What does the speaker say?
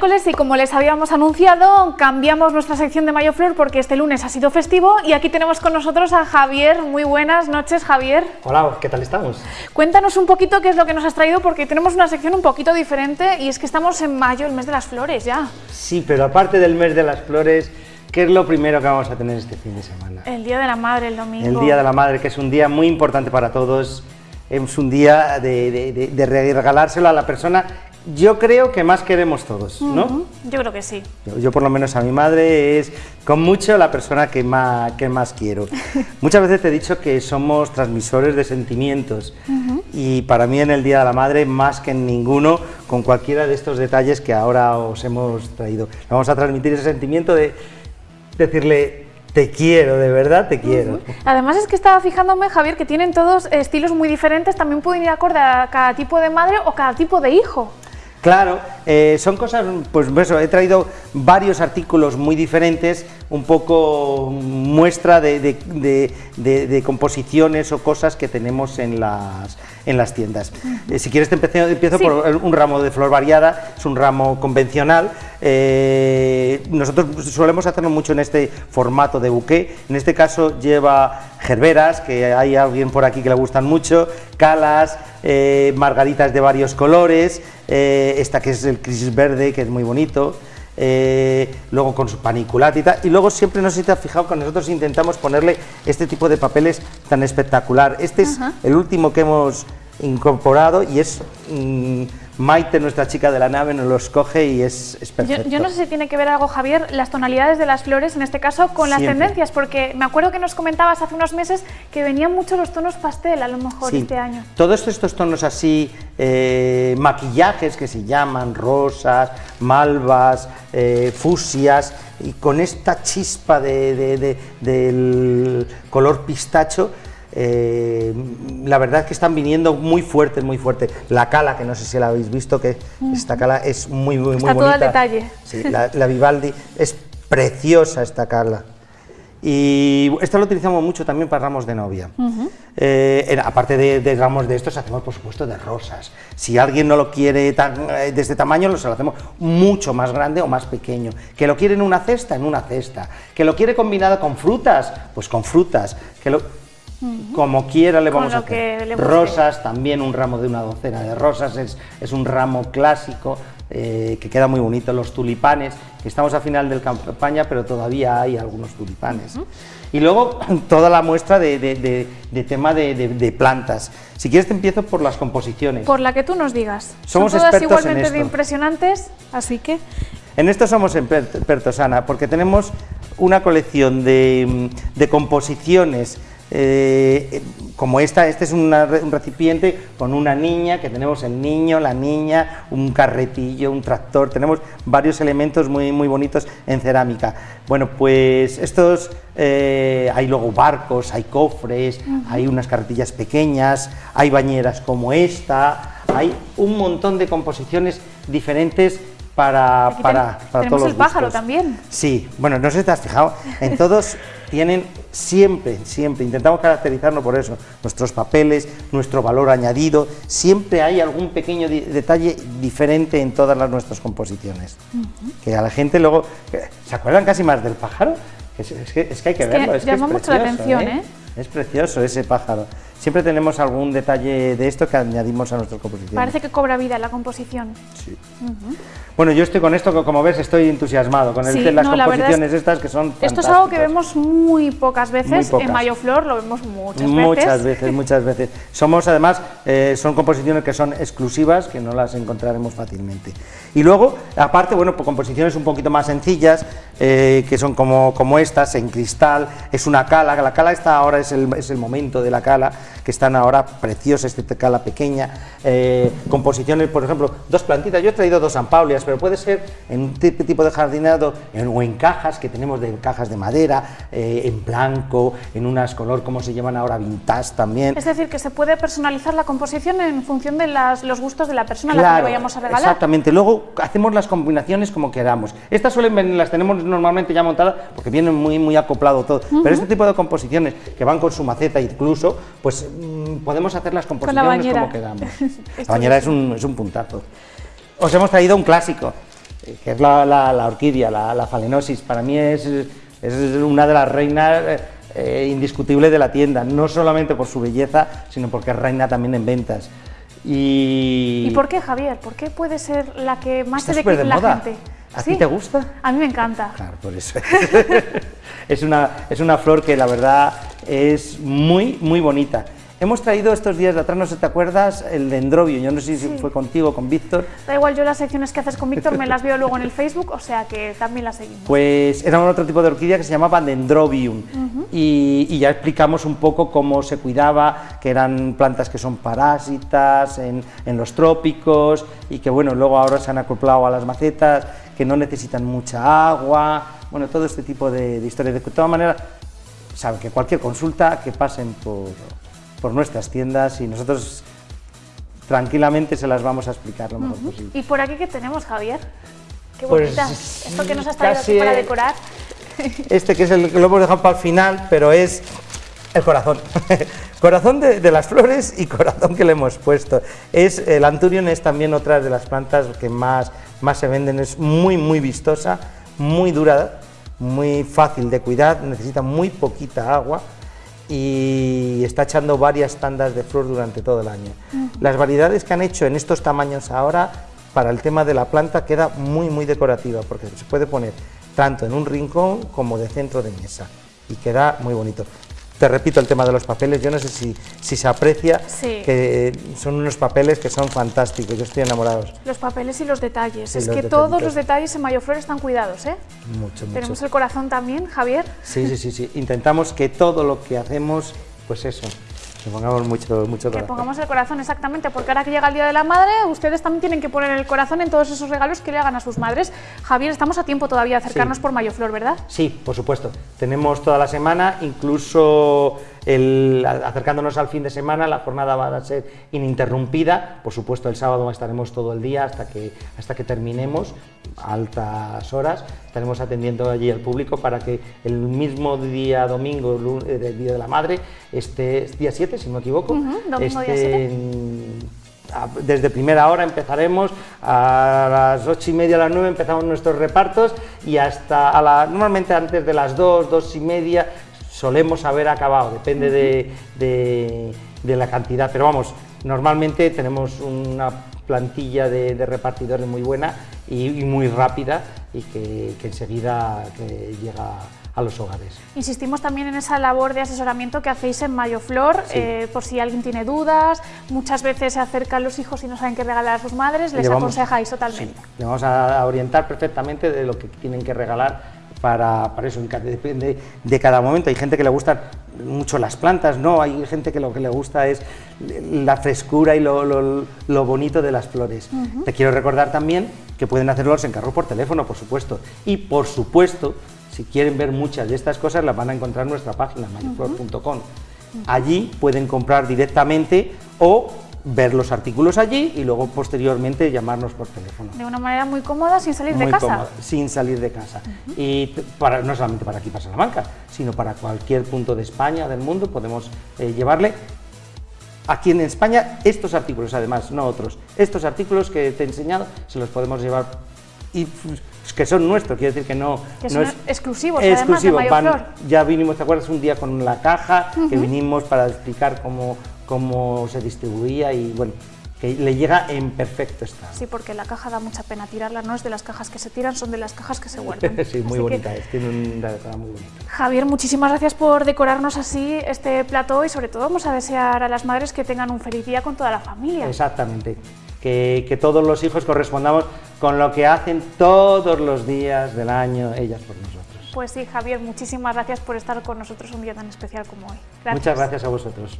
Miércoles y como les habíamos anunciado, cambiamos nuestra sección de Mayo Flor porque este lunes ha sido festivo y aquí tenemos con nosotros a Javier. Muy buenas noches, Javier. Hola, ¿qué tal estamos? Cuéntanos un poquito qué es lo que nos has traído porque tenemos una sección un poquito diferente y es que estamos en mayo, el mes de las flores ya. Sí, pero aparte del mes de las flores, ¿qué es lo primero que vamos a tener este fin de semana? El Día de la Madre, el domingo. El Día de la Madre, que es un día muy importante para todos, es un día de, de- de- de regalárselo a la persona, yo creo que más queremos todos, ¿no? Yo creo que sí. Yo, yo por lo menos a mi madre es con mucho la persona que más, que más quiero. Muchas veces te he dicho que somos transmisores de sentimientos y para mí en el Día de la Madre más que en ninguno con cualquiera de estos detalles que ahora os hemos traído. Vamos a transmitir ese sentimiento de decirle te quiero, de verdad te quiero. Además es que estaba fijándome, Javier, que tienen todos estilos muy diferentes, también pueden ir acorde a cada tipo de madre o cada tipo de hijo. Claro, eh, son cosas, pues eso, he traído varios artículos muy diferentes, un poco muestra de, de- de- de- de composiciones o cosas que tenemos en las, en las tiendas. Eh, si quieres te empecé- empiezo Sí. por un ramo de flor variada, es un ramo convencional, eh, nosotros solemos hacerlo mucho en este formato de buqué, en este caso lleva gerberas, que hay alguien por aquí que le gustan mucho, calas, eh, margaritas de varios colores, eh, esta que es el crisis verde, que es muy bonito, eh, luego con su paniculata y tal, y luego siempre, no sé si te has fijado, que nosotros intentamos ponerle este tipo de papeles tan espectacular. Este es el último que hemos incorporado y es mm, Maite, nuestra chica de la nave, nos los coge y es, es Yo, perfecto. yo no sé si tiene que ver algo, Javier, las tonalidades de las flores, en este caso, con las tendencias, porque me acuerdo que nos comentabas hace unos meses que venían mucho los tonos pastel, a lo mejor, Sí, este año. Todos estos tonos así, eh, maquillajes que se llaman, rosas, malvas, eh, fusias, y con esta chispa de- de- de- del color pistacho, eh, la verdad es que están viniendo muy fuertes, muy fuertes. La cala, que no sé si la habéis visto, que esta cala es muy, muy, muy Está bonita. todo al detalle. Sí, la, la Vivaldi, es preciosa esta cala. Y esta lo utilizamos mucho también para ramos de novia. Eh, aparte de, de ramos de estos, hacemos por supuesto de rosas. Si alguien no lo quiere tan- eh, de este tamaño, lo, se lo hacemos mucho más grande o más pequeño. Que lo quiere en una cesta, en una cesta. Que lo quiere combinado con frutas, pues con frutas. Que lo, como quiera le vamos a hacer. Rosas, también un ramo de una docena de rosas, es, es un ramo clásico eh, que queda muy bonito. Los tulipanes, que estamos a final de campaña, pero todavía hay algunos tulipanes. Y luego toda la muestra de, de- de- de tema de, plantas. Si quieres te empiezo por las composiciones. Por la que tú nos digas. Somos Son todas expertos en igualmente de esto. impresionantes, así que... En esto somos expertos, Ana, porque tenemos una colección de, de composiciones eh, como esta. Este es una un recipiente con una niña, que tenemos el niño, la niña, un carretillo, un tractor. Tenemos varios elementos muy, muy bonitos en cerámica. Bueno, pues estos, eh, hay luego barcos, hay cofres, hay unas carretillas pequeñas, hay bañeras como esta, hay un montón de composiciones diferentes para, Aquí para, para tenemos todos los el pájaro gustos. también. Sí, bueno, no sé si te has fijado, en todos tienen siempre, siempre, intentamos caracterizarnos por eso, nuestros papeles, nuestro valor añadido, siempre hay algún pequeño detalle diferente en todas las nuestras composiciones. Que a la gente luego, que- ¿se acuerdan casi más del pájaro? Es, es que, es que hay que Es que verlo, es que es mucho la precioso, atención, ¿eh? Es precioso ese pájaro. Siempre tenemos algún detalle de esto que añadimos a nuestras composiciones. Parece que cobra vida la composición. Sí. Bueno, yo estoy con esto, como ves, estoy entusiasmado con el, Sí, las no, la verdad es- composiciones estas que son Esto es algo que vemos muy pocas veces. Muy pocas. En Mayo Flor lo vemos muchas veces. Muchas veces, muchas veces. Somos además, eh, son composiciones que son exclusivas, que no las encontraremos fácilmente. Y luego, aparte, bueno, pues composiciones un poquito más sencillas, eh, que son como, como estas, en cristal, es una cala, la cala está ahora, es el, es el momento de la cala, que están ahora preciosas, esta cala pequeña, eh, composiciones, por ejemplo, dos plantitas, yo he traído dos ampaulias, pero puede ser en un tip- tipo de jardinado en- o en cajas, que tenemos de cajas de madera, eh, en blanco, en unas color, como se llaman ahora, vintage también. Es decir, que se puede personalizar la composición en función de las- los gustos de la persona a la que le vayamos a regalar. Exactamente, luego hacemos las combinaciones como queramos. Estas suelen las tenemos normalmente ya montadas porque vienen muy, muy acoplado todo. Pero este tipo de composiciones que van con su maceta incluso, pues mm, podemos hacer las composiciones bañera. como queramos. La bañera es un, es un puntazo. Os hemos traído un clásico. que es la, la, orquídea, la, la, falenosis. Para mí es, es una de las reinas eh, indiscutibles de la tienda, no solamente por su belleza, sino porque es reina también en ventas. Y... ¿Y por qué, Javier? ¿Por qué puede ser la que más se ve la gente? ¿A ti te gusta? A mí me encanta. Claro, por eso. es, una, es una flor que la verdad es muy, muy bonita. Hemos traído estos días de atrás, no sé si te acuerdas, el dendrobio, yo no sé si fue contigo, con Víctor. Da igual, yo las secciones que haces con Víctor me las veo luego en el Facebook, o sea que también las seguimos. Pues era otro tipo de orquídea que se llamaba dendrobium y, ya explicamos un poco cómo se cuidaba, que eran plantas que son parásitas en, los trópicos y que bueno, luego ahora se han acoplado a las macetas, que no necesitan mucha agua, bueno, todo este tipo de, de historias. De todas maneras, saben que cualquier consulta que pasen por por nuestras tiendas y nosotros tranquilamente se las vamos a explicar lo mejor posible. ¿Y por aquí qué tenemos, Javier? Qué pues bonita. Esto que nos has traído aquí para decorar. Este que es el que lo hemos dejado para el final, pero es el corazón. corazón de, las flores y corazón que le hemos puesto. Es, el anturion es también otra de las plantas que más, más se venden, es muy, muy vistosa, muy dura, muy fácil de cuidar, necesita muy poquita agua y está echando varias tandas de flor durante todo el año. Las variedades que han hecho en estos tamaños ahora, para el tema de la planta, queda muy, muy decorativa, porque se puede poner tanto en un rincón como de centro de mesa, y queda muy bonito te repito el tema de los papeles, yo no sé si, si se aprecia, que son unos papeles que son fantásticos, yo estoy enamorado. Los papeles y los detalles, es que todos los detalles en Mayoflor están cuidados, ¿eh? Mucho, mucho. Tenemos el corazón también, Javier. Sí, sí, sí, sí, intentamos que todo lo que hacemos, pues eso, que pongamos mucho, mucho corazón. Que pongamos el corazón, exactamente, porque ahora que llega el Día de la Madre, ustedes también tienen que poner el corazón en todos esos regalos que le hagan a sus madres. Javier, estamos a tiempo todavía de acercarnos por Mayoflor, ¿verdad? Sí, por supuesto. Tenemos toda la semana, incluso el, acercándonos al fin de semana, la jornada va a ser ininterrumpida, por supuesto el sábado estaremos todo el día hasta que, hasta que terminemos, altas horas, estaremos atendiendo allí al público para que el mismo día domingo, el eh, Día de la Madre, este día 7, si no me equivoco, este, desde primera hora empezaremos, a las ocho y media, a las 9 empezamos nuestros repartos y hasta a la, normalmente antes de las 2, dos y media solemos haber acabado, depende de, la cantidad, pero vamos, normalmente tenemos una plantilla de, repartidores muy buena y, muy rápida y que, enseguida llega a los hogares. Insistimos también en esa labor de asesoramiento que hacéis en Mayoflor, eh, por si alguien tiene dudas, muchas veces se acercan los hijos y no saben qué regalar a sus madres, les aconsejáis totalmente. le vamos a orientar perfectamente de lo que tienen que regalar para, para, eso, depende de cada momento. Hay gente que le gustan mucho las plantas, no, hay gente que lo que le gusta es la frescura y lo, lo, bonito de las flores. Te quiero recordar también que pueden hacerlo los encargos por teléfono, por supuesto, y por supuesto, si quieren ver muchas de estas cosas, las van a encontrar en nuestra página, mayoflor.com. Allí pueden comprar directamente o ver los artículos allí y luego posteriormente llamarnos por teléfono. De una manera muy cómoda, sin salir de casa. Cómoda, sin salir de casa. Y para, no solamente para aquí, para Salamanca, sino para cualquier punto de España, del mundo, podemos eh, llevarle aquí en España estos artículos, además, no otros. Estos artículos que te he enseñado se los podemos llevar y pues, que son nuestros, quiere decir que no, que son es exclusivos, exclusivo. Además de ya vinimos, ¿te acuerdas? Un día con la caja, que vinimos para explicar cómo, cómo se distribuía y bueno, que le llega en perfecto estado. Sí, porque la caja da mucha pena tirarla, no es de las cajas que se tiran, son de las cajas que se guardan. sí, muy bonita, es, tiene un muy bonito. Javier, muchísimas gracias por decorarnos así este plato y sobre todo vamos a desear a las madres que tengan un feliz día con toda la familia. Exactamente, que, que todos los hijos correspondamos con lo que hacen todos los días del año ellas por nosotros. Pues sí, Javier, muchísimas gracias por estar con nosotros un día tan especial como hoy. Muchas gracias a vosotros.